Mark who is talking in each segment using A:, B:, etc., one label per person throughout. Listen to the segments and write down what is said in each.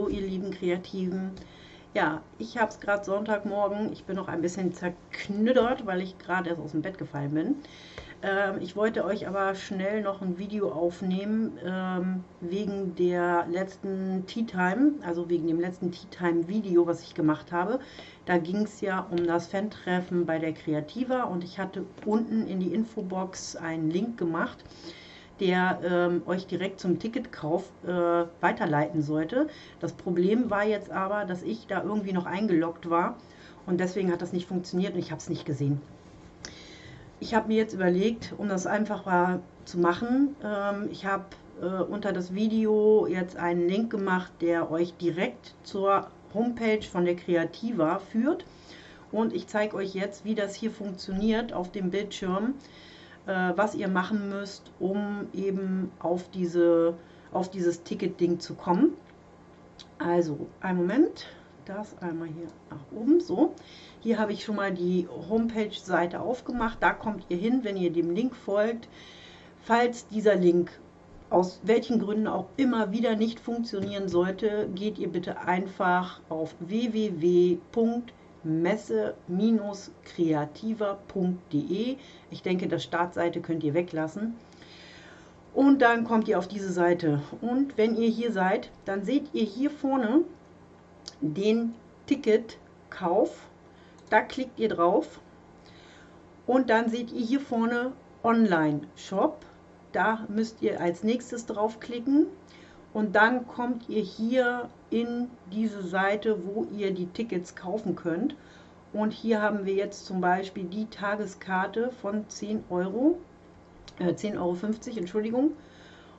A: Hallo ihr lieben Kreativen. Ja, ich habe es gerade Sonntagmorgen. Ich bin noch ein bisschen zerknüttert, weil ich gerade erst aus dem Bett gefallen bin. Ähm, ich wollte euch aber schnell noch ein Video aufnehmen ähm, wegen der letzten Tea Time, also wegen dem letzten Tea Time Video, was ich gemacht habe. Da ging es ja um das Fan-Treffen bei der Kreativa und ich hatte unten in die Infobox einen Link gemacht der ähm, euch direkt zum Ticketkauf äh, weiterleiten sollte. Das Problem war jetzt aber, dass ich da irgendwie noch eingeloggt war und deswegen hat das nicht funktioniert und ich habe es nicht gesehen. Ich habe mir jetzt überlegt, um das einfacher zu machen, ähm, ich habe äh, unter das Video jetzt einen Link gemacht, der euch direkt zur Homepage von der Kreativa führt. Und ich zeige euch jetzt, wie das hier funktioniert auf dem Bildschirm äh, was ihr machen müsst, um eben auf, diese, auf dieses Ticket-Ding zu kommen. Also, einen Moment, das einmal hier nach oben, so. Hier habe ich schon mal die Homepage-Seite aufgemacht, da kommt ihr hin, wenn ihr dem Link folgt. Falls dieser Link aus welchen Gründen auch immer wieder nicht funktionieren sollte, geht ihr bitte einfach auf www messe-kreativer.de. Ich denke, das Startseite könnt ihr weglassen. Und dann kommt ihr auf diese Seite. Und wenn ihr hier seid, dann seht ihr hier vorne den Ticketkauf. Da klickt ihr drauf. Und dann seht ihr hier vorne Online-Shop. Da müsst ihr als nächstes draufklicken und dann kommt ihr hier in diese Seite, wo ihr die Tickets kaufen könnt. Und hier haben wir jetzt zum Beispiel die Tageskarte von 10 Euro, äh, 10,50 Euro, Entschuldigung.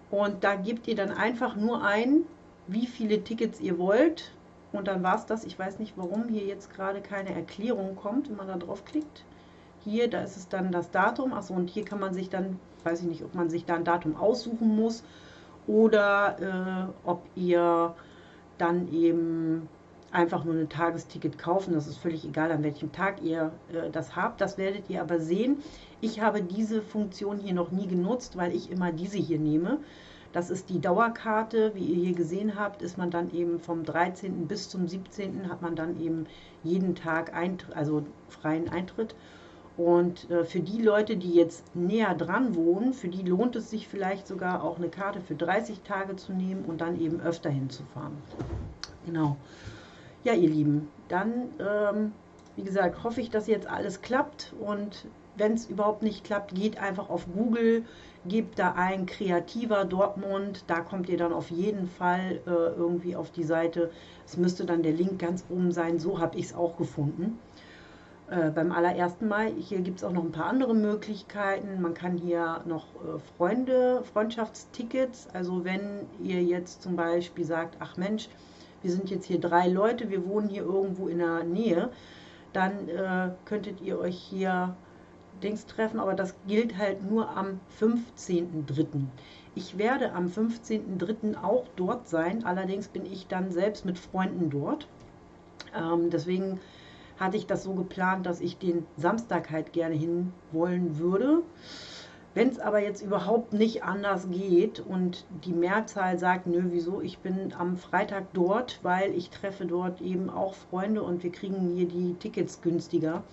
A: Und da gebt ihr dann einfach nur ein, wie viele Tickets ihr wollt. Und dann war es das. Ich weiß nicht, warum hier jetzt gerade keine Erklärung kommt, wenn man da drauf klickt. Hier, da ist es dann das Datum. Achso, und hier kann man sich dann, weiß ich nicht, ob man sich da ein Datum aussuchen muss oder äh, ob ihr dann eben einfach nur ein Tagesticket kaufen. Das ist völlig egal, an welchem Tag ihr äh, das habt. Das werdet ihr aber sehen. Ich habe diese Funktion hier noch nie genutzt, weil ich immer diese hier nehme. Das ist die Dauerkarte. Wie ihr hier gesehen habt, ist man dann eben vom 13. bis zum 17. hat man dann eben jeden Tag Eintr also freien Eintritt. Und äh, für die Leute, die jetzt näher dran wohnen, für die lohnt es sich vielleicht sogar auch eine Karte für 30 Tage zu nehmen und dann eben öfter hinzufahren. Genau. Ja, ihr Lieben, dann, ähm, wie gesagt, hoffe ich, dass jetzt alles klappt und wenn es überhaupt nicht klappt, geht einfach auf Google, gebt da ein Kreativer Dortmund, da kommt ihr dann auf jeden Fall äh, irgendwie auf die Seite. Es müsste dann der Link ganz oben sein, so habe ich es auch gefunden äh, beim allerersten Mal. Hier gibt es auch noch ein paar andere Möglichkeiten. Man kann hier noch äh, Freunde, Freundschaftstickets, also wenn ihr jetzt zum Beispiel sagt, ach Mensch, wir sind jetzt hier drei Leute, wir wohnen hier irgendwo in der Nähe, dann äh, könntet ihr euch hier Dings treffen, aber das gilt halt nur am 15.03. Ich werde am 15.03. auch dort sein, allerdings bin ich dann selbst mit Freunden dort. Ähm, deswegen hatte ich das so geplant, dass ich den Samstag halt gerne hin wollen würde. Wenn es aber jetzt überhaupt nicht anders geht und die Mehrzahl sagt, nö, wieso, ich bin am Freitag dort, weil ich treffe dort eben auch Freunde und wir kriegen hier die Tickets günstiger,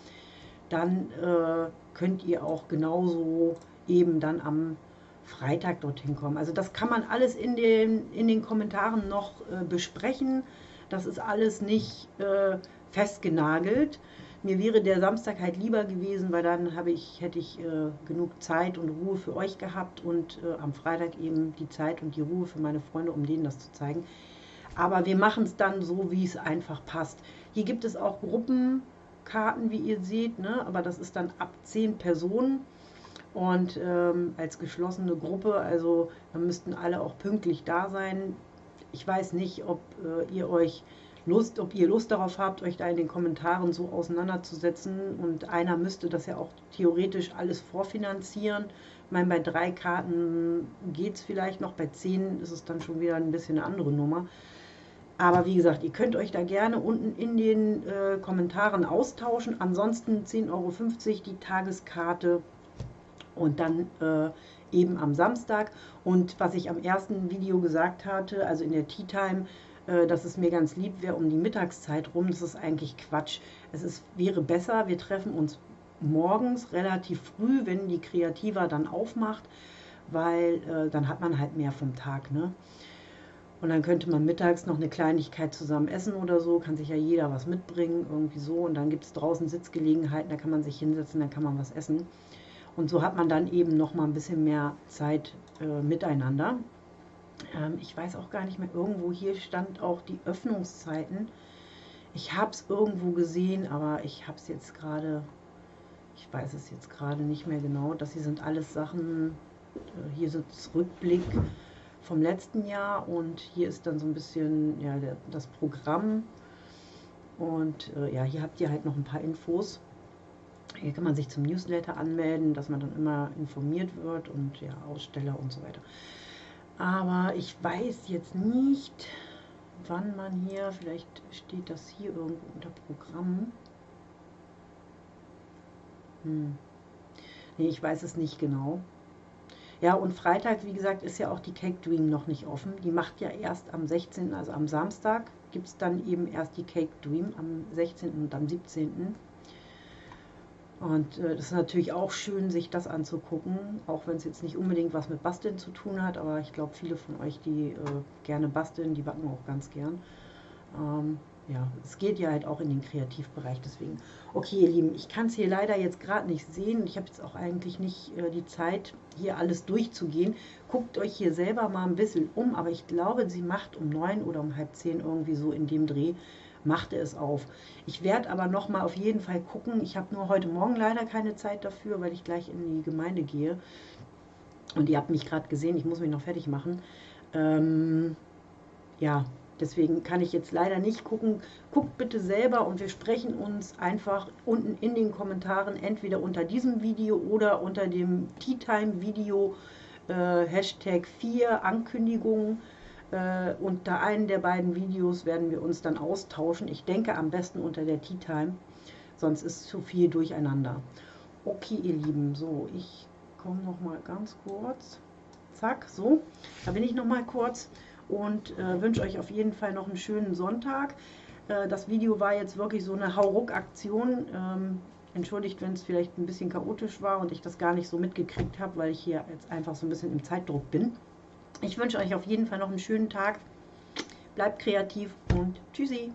A: dann äh, könnt ihr auch genauso eben dann am Freitag dorthin kommen. Also das kann man alles in den, in den Kommentaren noch äh, besprechen. Das ist alles nicht äh, festgenagelt. Mir wäre der Samstag halt lieber gewesen, weil dann habe ich, hätte ich äh, genug Zeit und Ruhe für euch gehabt und äh, am Freitag eben die Zeit und die Ruhe für meine Freunde, um denen das zu zeigen. Aber wir machen es dann so, wie es einfach passt. Hier gibt es auch Gruppenkarten, wie ihr seht, ne? aber das ist dann ab zehn Personen und ähm, als geschlossene Gruppe, also da müssten alle auch pünktlich da sein. Ich weiß nicht, ob äh, ihr euch Lust, ob ihr Lust darauf habt, euch da in den Kommentaren so auseinanderzusetzen. Und einer müsste das ja auch theoretisch alles vorfinanzieren. Ich meine, bei drei Karten geht es vielleicht noch, bei zehn ist es dann schon wieder ein bisschen eine andere Nummer. Aber wie gesagt, ihr könnt euch da gerne unten in den äh, Kommentaren austauschen. Ansonsten 10,50 Euro die Tageskarte und dann äh, eben am Samstag. Und was ich am ersten Video gesagt hatte, also in der Tea Time, dass es mir ganz lieb wäre um die Mittagszeit rum. Das ist eigentlich Quatsch. Es ist, wäre besser, wir treffen uns morgens relativ früh, wenn die Kreativa dann aufmacht, weil äh, dann hat man halt mehr vom Tag. Ne? Und dann könnte man mittags noch eine Kleinigkeit zusammen essen oder so, kann sich ja jeder was mitbringen, irgendwie so. Und dann gibt es draußen Sitzgelegenheiten, da kann man sich hinsetzen, dann kann man was essen. Und so hat man dann eben noch mal ein bisschen mehr Zeit äh, miteinander. Ähm, ich weiß auch gar nicht mehr, irgendwo hier stand auch die Öffnungszeiten. Ich habe es irgendwo gesehen, aber ich habe es jetzt gerade, ich weiß es jetzt gerade nicht mehr genau. Das hier sind alles Sachen, äh, hier ist das Rückblick vom letzten Jahr und hier ist dann so ein bisschen ja, das Programm. Und äh, ja, hier habt ihr halt noch ein paar Infos. Hier kann man sich zum Newsletter anmelden, dass man dann immer informiert wird und ja, Aussteller und so weiter. Aber ich weiß jetzt nicht, wann man hier, vielleicht steht das hier irgendwo unter Programm. Hm. Nee, ich weiß es nicht genau. Ja, und Freitag, wie gesagt, ist ja auch die Cake Dream noch nicht offen. Die macht ja erst am 16., also am Samstag, gibt es dann eben erst die Cake Dream am 16. und am 17. Und äh, das ist natürlich auch schön, sich das anzugucken, auch wenn es jetzt nicht unbedingt was mit Basteln zu tun hat, aber ich glaube, viele von euch, die äh, gerne basteln, die backen auch ganz gern. Ähm, ja, es geht ja halt auch in den Kreativbereich, deswegen. Okay, ihr Lieben, ich kann es hier leider jetzt gerade nicht sehen. Ich habe jetzt auch eigentlich nicht äh, die Zeit, hier alles durchzugehen. Guckt euch hier selber mal ein bisschen um, aber ich glaube, sie macht um neun oder um halb zehn irgendwie so in dem Dreh, machte es auf. Ich werde aber noch mal auf jeden Fall gucken. Ich habe nur heute Morgen leider keine Zeit dafür, weil ich gleich in die Gemeinde gehe. Und ihr habt mich gerade gesehen, ich muss mich noch fertig machen. Ähm, ja, Deswegen kann ich jetzt leider nicht gucken. Guckt bitte selber und wir sprechen uns einfach unten in den Kommentaren entweder unter diesem Video oder unter dem Tea Time Video äh, Hashtag 4 Ankündigungen. Äh, unter einem der beiden Videos werden wir uns dann austauschen. Ich denke am besten unter der Tea Time, sonst ist zu viel durcheinander. Okay, ihr Lieben, so, ich komme noch mal ganz kurz. Zack, so, da bin ich noch mal kurz und äh, wünsche euch auf jeden Fall noch einen schönen Sonntag. Äh, das Video war jetzt wirklich so eine Hauruck-Aktion. Ähm, entschuldigt, wenn es vielleicht ein bisschen chaotisch war und ich das gar nicht so mitgekriegt habe, weil ich hier jetzt einfach so ein bisschen im Zeitdruck bin. Ich wünsche euch auf jeden Fall noch einen schönen Tag. Bleibt kreativ und tschüssi.